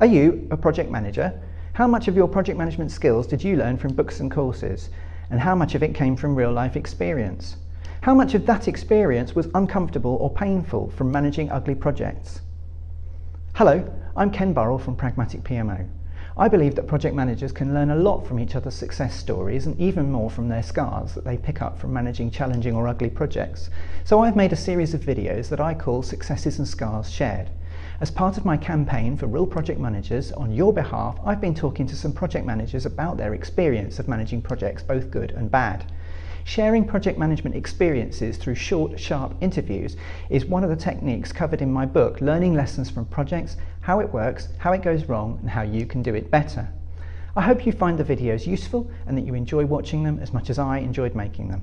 Are you a project manager? How much of your project management skills did you learn from books and courses? And how much of it came from real life experience? How much of that experience was uncomfortable or painful from managing ugly projects? Hello, I'm Ken Burrell from Pragmatic PMO. I believe that project managers can learn a lot from each other's success stories and even more from their scars that they pick up from managing challenging or ugly projects. So I've made a series of videos that I call Successes and Scars Shared. As part of my campaign for Real Project Managers, on your behalf, I've been talking to some project managers about their experience of managing projects, both good and bad. Sharing project management experiences through short, sharp interviews is one of the techniques covered in my book, Learning Lessons from Projects, How It Works, How It Goes Wrong, and How You Can Do It Better. I hope you find the videos useful and that you enjoy watching them as much as I enjoyed making them.